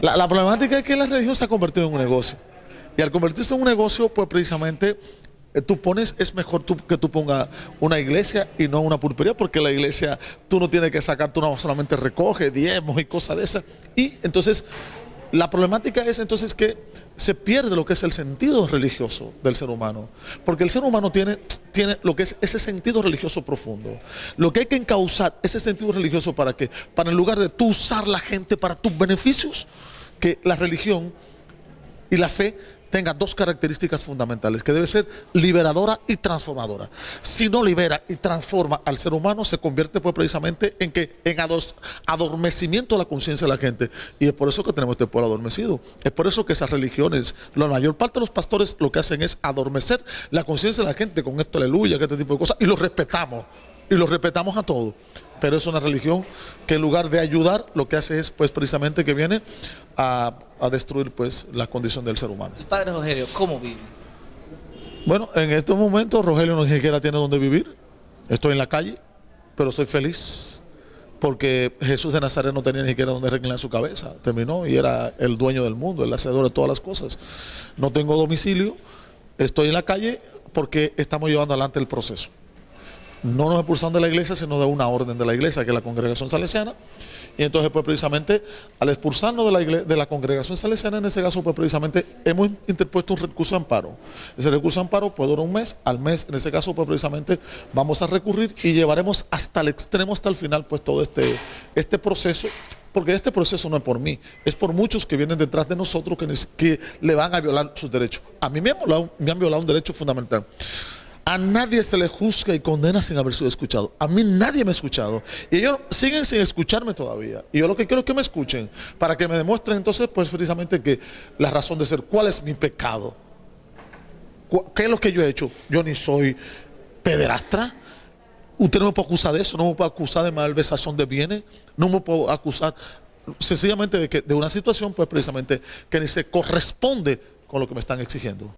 La, problemática es que la religión se ha convertido en un negocio. Y al convertirse en un negocio, pues precisamente eh, tú pones, es mejor tú, que tú pongas una iglesia y no una pulpería, porque la iglesia tú no tienes que sacar, tú no solamente recoge diezmos y cosas de esas. Y entonces la problemática es entonces que se pierde lo que es el sentido religioso del ser humano. Porque el ser humano tiene, tiene lo que es ese sentido religioso profundo. Lo que hay que encauzar ese sentido religioso para que, para en lugar de tú usar la gente para tus beneficios, que la religión y la fe tenga dos características fundamentales, que debe ser liberadora y transformadora. Si no libera y transforma al ser humano, se convierte pues precisamente en que en adormecimiento de la conciencia de la gente. Y es por eso que tenemos este pueblo adormecido. Es por eso que esas religiones, la mayor parte de los pastores lo que hacen es adormecer la conciencia de la gente con esto, aleluya, que este tipo de cosas, y los respetamos, y los respetamos a todos pero es una religión que en lugar de ayudar, lo que hace es pues precisamente que viene a, destruir pues la condición del ser humano. El padre Rogelio, ¿cómo vive? Bueno, en estos momentos Rogelio no ni siquiera tiene donde vivir. Estoy en la calle, pero soy feliz porque Jesús de Nazaret no tenía ni siquiera donde reclinar su cabeza. Terminó y era el dueño del mundo, el hacedor de todas las cosas. No tengo domicilio, estoy en la calle porque estamos llevando adelante el proceso no nos expulsan de la iglesia, sino de una orden de la iglesia, que es la congregación salesiana. Y entonces, pues precisamente, al expulsarnos de la, de la congregación salesiana, en ese caso, pues precisamente hemos interpuesto un recurso de amparo. Ese recurso de amparo puede durar un mes, al mes, en ese caso, pues precisamente vamos a recurrir y llevaremos hasta el extremo, hasta el final, pues todo este, este proceso porque este proceso no es por mí, es por muchos que vienen detrás de nosotros que, que le van a violar sus derechos. A mí me me han violado un derecho fundamental. A nadie se le juzga y condena sin haber sido escuchado. A mí nadie me ha escuchado. Y ellos siguen sin escucharme todavía. Y yo lo que quiero es que me escuchen. Para que me demuestren entonces, pues precisamente que la razón de ser, ¿cuál es mi pecado? ¿Qué es lo que yo he hecho? Yo ni soy pederastra. Usted no me puede acusar de eso, no me puede acusar de malversación de bienes, no me puede acusar sencillamente de, que, de una situación, pues precisamente que ni se corresponde con lo que me están exigiendo.